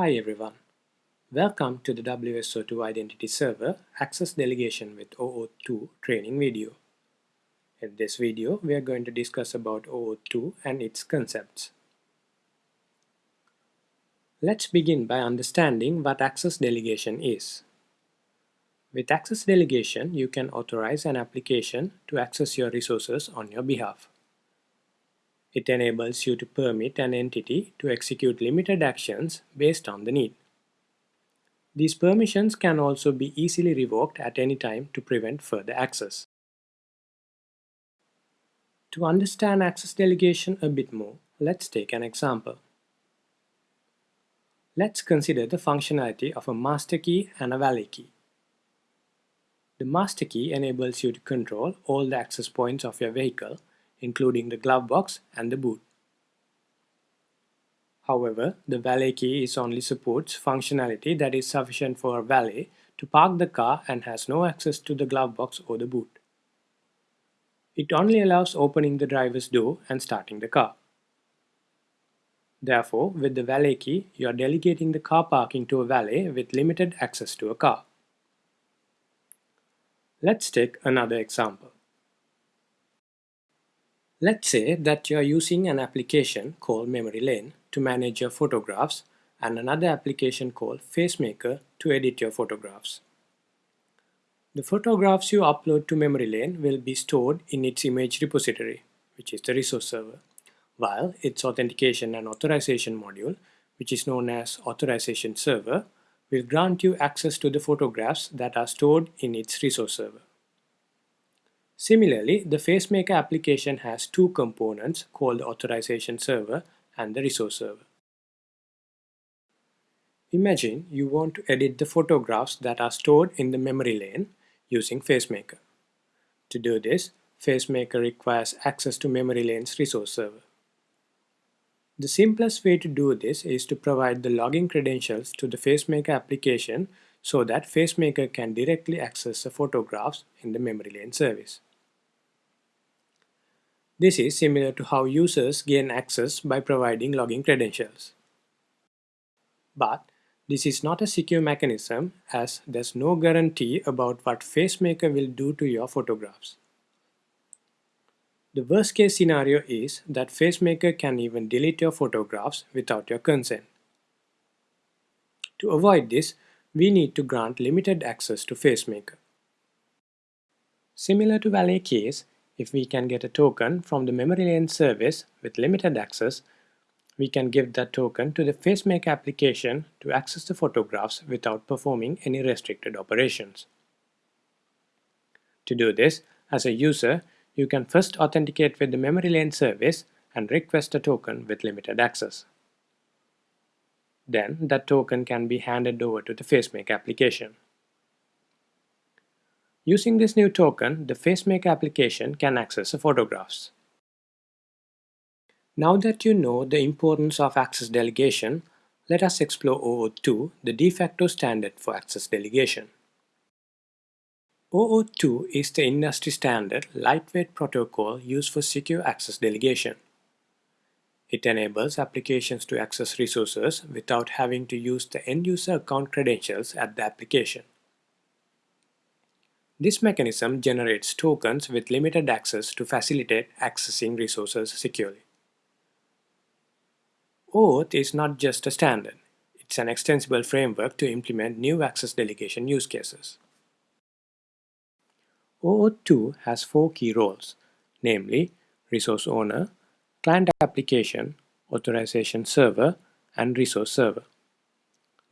Hi everyone. Welcome to the WSO2 Identity Server Access Delegation with OAuth 2 training video. In this video, we are going to discuss about OAuth 2 and its concepts. Let's begin by understanding what access delegation is. With access delegation, you can authorize an application to access your resources on your behalf. It enables you to permit an entity to execute limited actions based on the need. These permissions can also be easily revoked at any time to prevent further access. To understand access delegation a bit more, let's take an example. Let's consider the functionality of a master key and a valet key. The master key enables you to control all the access points of your vehicle including the glove box and the boot. However, the valet key is only supports functionality that is sufficient for a valet to park the car and has no access to the glove box or the boot. It only allows opening the driver's door and starting the car. Therefore, with the valet key, you are delegating the car parking to a valet with limited access to a car. Let's take another example. Let's say that you are using an application called Memory Lane to manage your photographs and another application called FaceMaker to edit your photographs. The photographs you upload to Memory Lane will be stored in its image repository, which is the resource server, while its authentication and authorization module, which is known as authorization server, will grant you access to the photographs that are stored in its resource server. Similarly, the FaceMaker application has two components called the authorization server and the resource server. Imagine you want to edit the photographs that are stored in the memory lane using FaceMaker. To do this, FaceMaker requires access to memory lane's resource server. The simplest way to do this is to provide the login credentials to the FaceMaker application so that FaceMaker can directly access the photographs in the memory lane service. This is similar to how users gain access by providing login credentials. But this is not a secure mechanism as there's no guarantee about what FaceMaker will do to your photographs. The worst case scenario is that FaceMaker can even delete your photographs without your consent. To avoid this, we need to grant limited access to FaceMaker. Similar to Valet Keys, if we can get a token from the memory lane service with limited access, we can give that token to the FaceMaker application to access the photographs without performing any restricted operations. To do this, as a user, you can first authenticate with the memory lane service and request a token with limited access. Then that token can be handed over to the FaceMaker application. Using this new token, the FaceMaker application can access the photographs. Now that you know the importance of access delegation, let us explore OAuth 2, the de facto standard for access delegation. OAuth 2 is the industry standard lightweight protocol used for secure access delegation. It enables applications to access resources without having to use the end-user account credentials at the application. This mechanism generates tokens with limited access to facilitate accessing resources securely. OAuth is not just a standard, it's an extensible framework to implement new access delegation use cases. OAuth 2 has four key roles, namely resource owner, client application, authorization server, and resource server.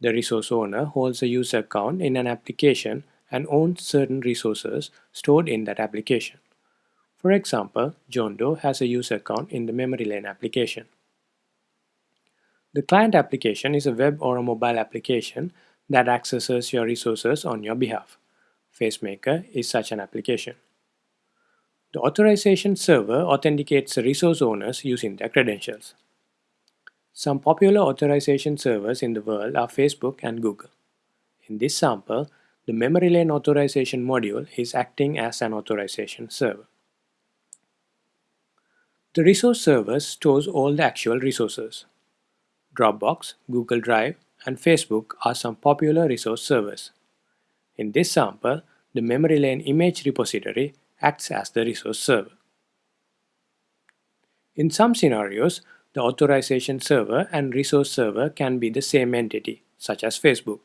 The resource owner holds a user account in an application and owns certain resources stored in that application. For example, John Doe has a user account in the memory lane application. The client application is a web or a mobile application that accesses your resources on your behalf. FaceMaker is such an application. The authorization server authenticates the resource owners using their credentials. Some popular authorization servers in the world are Facebook and Google. In this sample, the memory lane authorization module is acting as an authorization server. The resource server stores all the actual resources. Dropbox, Google Drive, and Facebook are some popular resource servers. In this sample, the memory lane image repository acts as the resource server. In some scenarios, the authorization server and resource server can be the same entity, such as Facebook.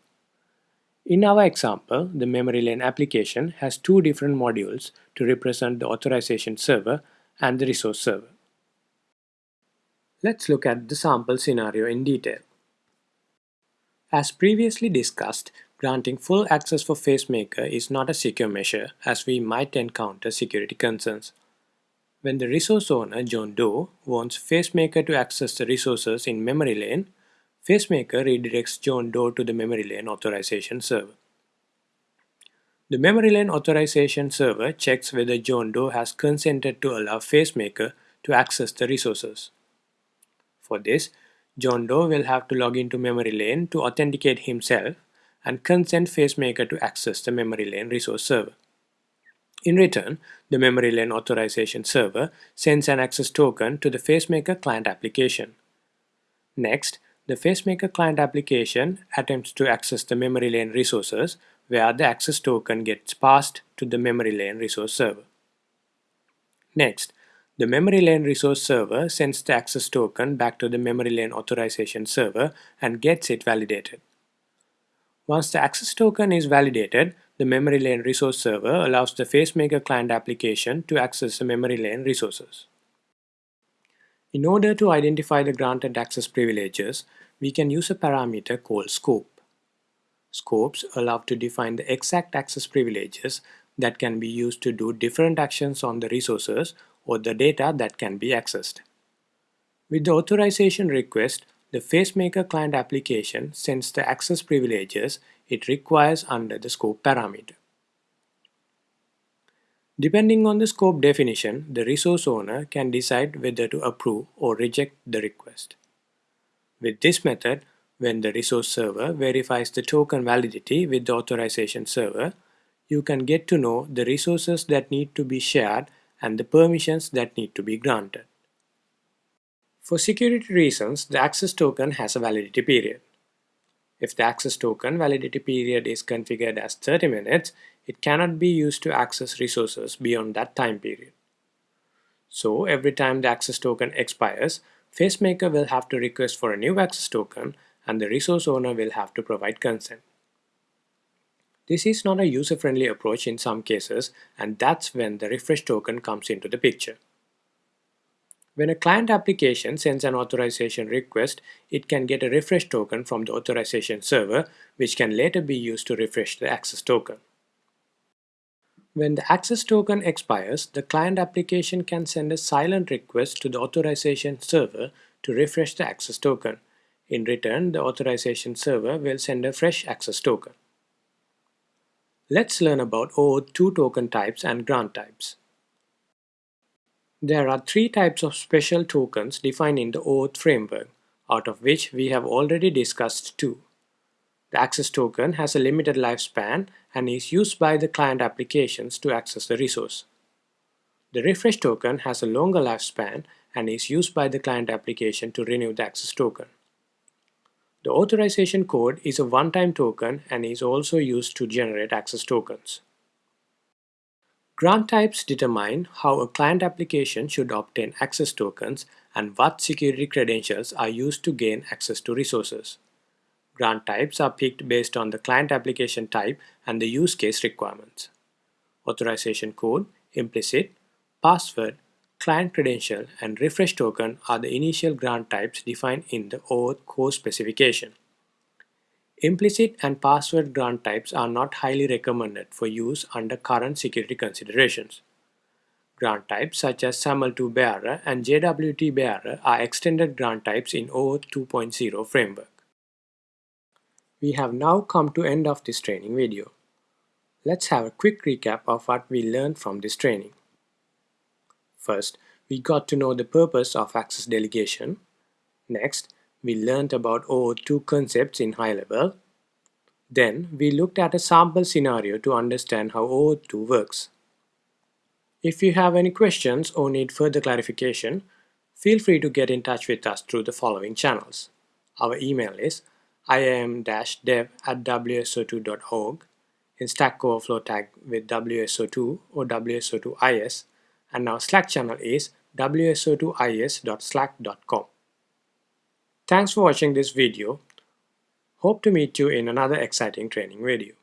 In our example, the memory lane application has two different modules to represent the authorization server and the resource server. Let's look at the sample scenario in detail. As previously discussed, granting full access for FaceMaker is not a secure measure as we might encounter security concerns. When the resource owner, John Doe, wants FaceMaker to access the resources in memory lane, FaceMaker redirects John Doe to the memory lane authorization server. The memory lane authorization server checks whether John Doe has consented to allow FaceMaker to access the resources. For this, John Doe will have to log into memory lane to authenticate himself and consent FaceMaker to access the memory lane resource server. In return, the memory lane authorization server sends an access token to the FaceMaker client application. Next, the FaceMaker client application attempts to access the memory lane resources where the access token gets passed to the memory lane resource server. Next, the memory lane resource server sends the access token back to the memory lane authorization server and gets it validated. Once the access token is validated, the memory lane resource server allows the FaceMaker client application to access the memory lane resources. In order to identify the granted access privileges, we can use a parameter called scope. Scopes allow to define the exact access privileges that can be used to do different actions on the resources or the data that can be accessed. With the authorization request, the FaceMaker client application sends the access privileges it requires under the scope parameter. Depending on the scope definition, the resource owner can decide whether to approve or reject the request. With this method, when the resource server verifies the token validity with the authorization server, you can get to know the resources that need to be shared and the permissions that need to be granted. For security reasons, the access token has a validity period. If the access token validity period is configured as 30 minutes, it cannot be used to access resources beyond that time period. So every time the access token expires, FaceMaker will have to request for a new access token and the resource owner will have to provide consent. This is not a user-friendly approach in some cases and that's when the refresh token comes into the picture. When a client application sends an authorization request, it can get a refresh token from the authorization server which can later be used to refresh the access token. When the access token expires, the client application can send a silent request to the authorization server to refresh the access token. In return, the authorization server will send a fresh access token. Let's learn about OAuth 2 token types and grant types. There are three types of special tokens defined in the OAuth framework, out of which we have already discussed two. The access token has a limited lifespan and is used by the client applications to access the resource. The refresh token has a longer lifespan and is used by the client application to renew the access token. The authorization code is a one-time token and is also used to generate access tokens. Grant types determine how a client application should obtain access tokens and what security credentials are used to gain access to resources. Grant types are picked based on the client application type and the use case requirements. Authorization code, implicit, password, client credential, and refresh token are the initial grant types defined in the OAuth core specification. Implicit and password grant types are not highly recommended for use under current security considerations. Grant types such as SAML2 bearer and JWT bearer are extended grant types in OAuth 2.0 framework. We have now come to end of this training video. Let's have a quick recap of what we learned from this training. First, we got to know the purpose of access delegation. Next, we learned about OAuth 2 concepts in high level. Then, we looked at a sample scenario to understand how OAuth 2 works. If you have any questions or need further clarification, feel free to get in touch with us through the following channels. Our email is iam-dev at wso2.org, in Stack Overflow tag with WSO2 or WSO2IS, and our Slack channel is wso2is.slack.com. Thanks for watching this video. Hope to meet you in another exciting training video.